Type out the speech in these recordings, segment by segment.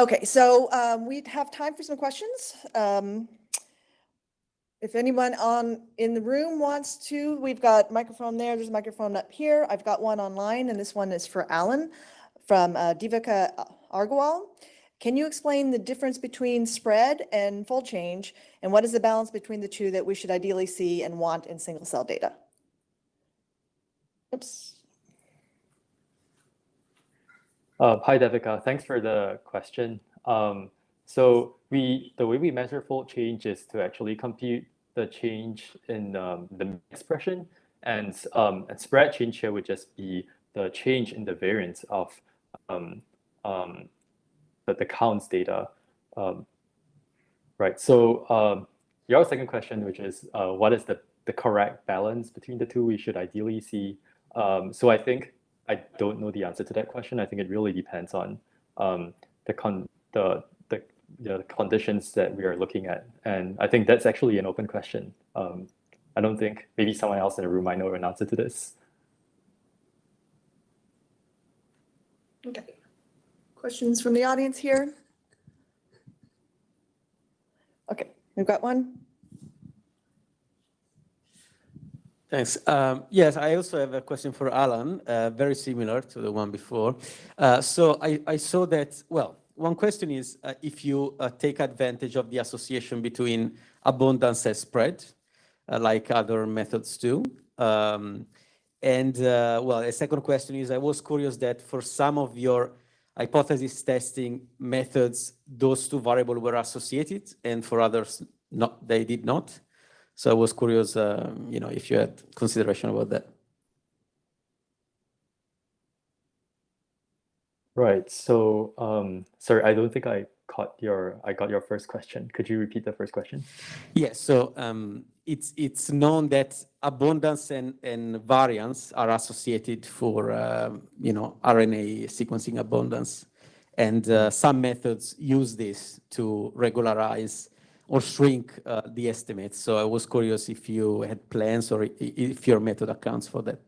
Okay, so um, we have time for some questions. Um, if anyone on in the room wants to, we've got microphone there. There's a microphone up here. I've got one online, and this one is for Alan from uh, Devika Agarwal. Can you explain the difference between spread and fold change, and what is the balance between the two that we should ideally see and want in single cell data? Oops. Uh, hi, Devika. Thanks for the question. Um, so we the way we measure fold change is to actually compute the change in um, the expression, and, um, and spread change here would just be the change in the variance of um, um, the, the counts data. Um, right. So um, your second question, which is uh, what is the the correct balance between the two we should ideally see. Um, so I think I don't know the answer to that question. I think it really depends on um, the con the, the the conditions that we are looking at, and I think that's actually an open question. Um, I don't think maybe someone else in the room might know an answer to this. Okay. Questions from the audience here? Okay, we've got one. Thanks. Um, yes, I also have a question for Alan, uh, very similar to the one before. Uh, so I, I, saw that, well, one question is uh, if you uh, take advantage of the association between abundance and spread, uh, like other methods do. Um, and uh, well, a second question is I was curious that for some of your hypothesis testing methods, those two variables were associated and for others, not, they did not. So I was curious, uh, you know, if you had consideration about that. Right. So, um, sorry, I don't think I caught your, I got your first question. Could you repeat the first question? Yes. So um, it's it's known that abundance and, and variance are associated for, uh, you know, RNA sequencing abundance. And uh, some methods use this to regularize or shrink uh, the estimates. So I was curious if you had plans or if your method accounts for that.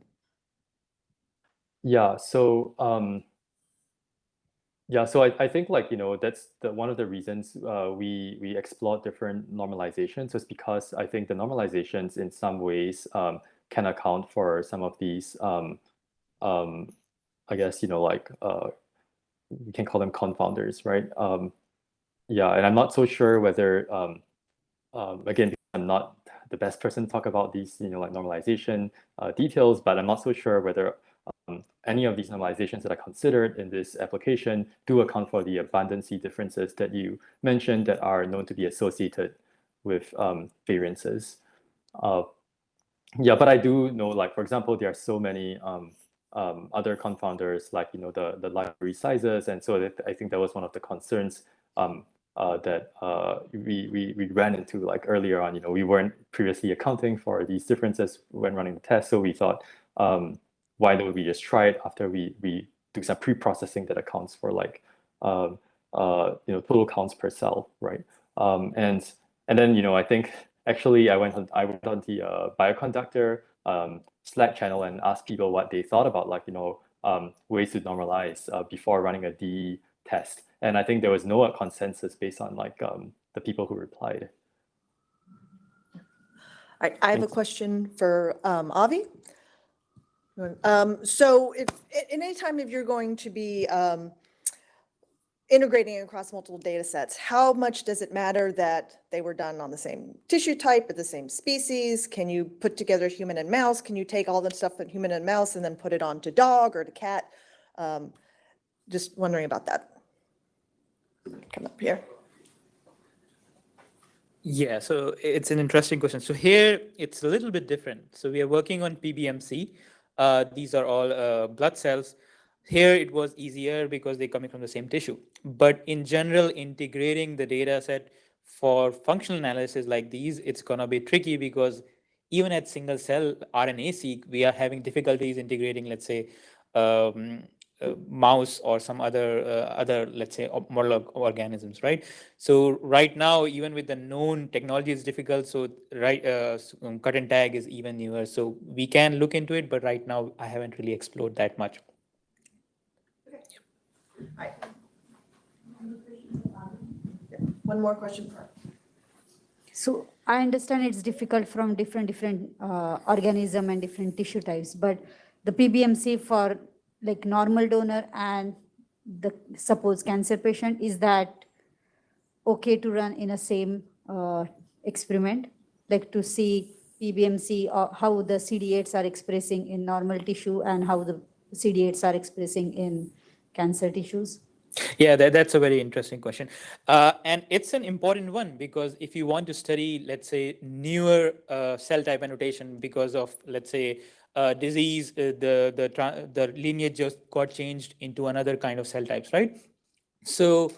Yeah, so um, yeah, so I, I think like, you know, that's the one of the reasons uh, we we explore different normalizations is because I think the normalizations in some ways um, can account for some of these, um, um, I guess, you know, like uh, we can call them confounders, right? Yeah, and I'm not so sure whether, um, um, again, I'm not the best person to talk about these, you know, like normalization uh, details, but I'm not so sure whether um, any of these normalizations that are considered in this application do account for the abundancy differences that you mentioned that are known to be associated with um, variances. Uh, yeah, but I do know, like, for example, there are so many um, um, other confounders, like, you know, the, the library sizes. And so that, I think that was one of the concerns um, uh, that uh, we, we, we ran into like earlier on, you know, we weren't previously accounting for these differences when running the test. So we thought, um, why don't we just try it after we, we do some pre-processing that accounts for like, um, uh, you know, total counts per cell, right? Um, and, and then, you know, I think actually I went on, I went on the uh, bioconductor um, Slack channel and asked people what they thought about like, you know, um, ways to normalize uh, before running a DE test. And I think there was no consensus based on like um, the people who replied. I, I have a question for um, Avi. Um, so if in any time if you're going to be um, integrating across multiple data sets, how much does it matter that they were done on the same tissue type at the same species? Can you put together human and mouse? Can you take all the stuff from human and mouse and then put it onto dog or to cat? Um, just wondering about that come up here. Yeah, so it's an interesting question. So here it's a little bit different. So we are working on PBMC. Uh, these are all uh, blood cells. Here it was easier because they're coming from the same tissue. But in general, integrating the data set for functional analysis like these, it's going to be tricky because even at single cell RNA-seq, we are having difficulties integrating, let's say, um, mouse or some other uh, other let's say model organisms right so right now even with the known technology is difficult so right uh, um, cut and tag is even newer so we can look into it but right now i haven't really explored that much okay. One more question for. So I understand it's difficult from different, different uh, organism and different tissue types, but the PBMC for like normal donor and the suppose cancer patient, is that okay to run in a same uh, experiment? Like to see PBMC, or how the CD8s are expressing in normal tissue and how the CD8s are expressing in cancer tissues? Yeah, that, that's a very interesting question. Uh, and it's an important one because if you want to study, let's say, newer uh, cell type annotation because of, let's say, uh, disease, uh, the, the, the lineage just got changed into another kind of cell types, right? So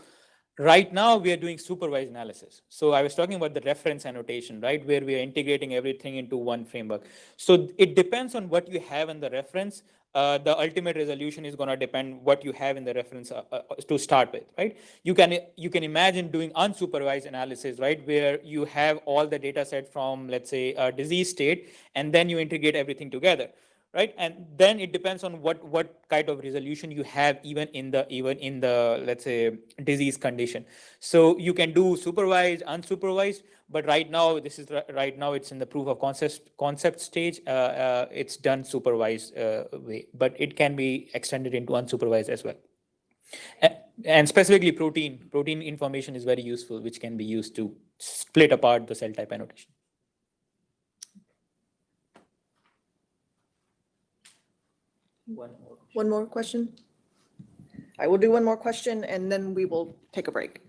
right now we are doing supervised analysis. So I was talking about the reference annotation, right? Where we are integrating everything into one framework. So it depends on what you have in the reference. Uh, the ultimate resolution is going to depend what you have in the reference uh, uh, to start with, right? You can you can imagine doing unsupervised analysis, right, where you have all the data set from let's say a disease state, and then you integrate everything together, right? And then it depends on what what kind of resolution you have even in the even in the let's say disease condition. So you can do supervised, unsupervised, but right now this is right now it's in the proof of concept concept stage. Uh, uh, it's done supervised uh, way, but it can be extended into unsupervised as well. A- And specifically protein, protein information is very useful, which can be used to split apart the cell type annotation. One more. One more question? I will do one more question and then we will take a break.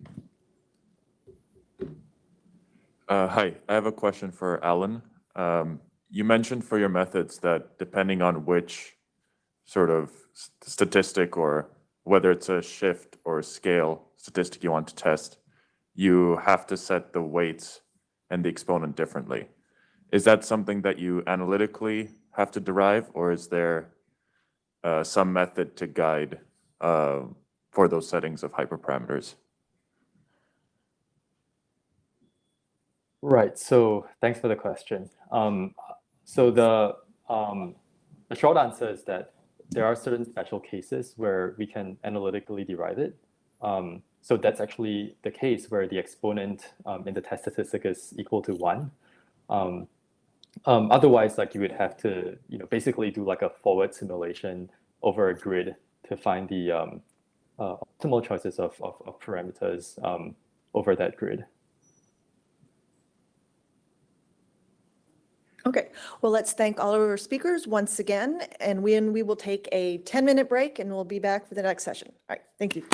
Uh, Hi, I have a question for Alan. Um, You mentioned for your methods that depending on which sort of s- statistic or whether it's a shift or a scale statistic you want to test, you have to set the weights and the exponent differently. Is that something that you analytically have to derive, or is there uh, some method to guide uh, for those settings of hyperparameters? Right. So thanks for the question. Um, so the um, the short answer is that there are certain special cases where we can analytically derive it. Um, so that's actually the case where the exponent um, in the test statistic is equal to one. Um, otherwise, like you would have to, you know, basically do like a forward simulation over a grid to find the um, uh, optimal choices of, of, of parameters um, over that grid. Okay, well, let's thank all of our speakers once again, and we, and we will take a 10-minute break and we'll be back for the next session. All right, thank you.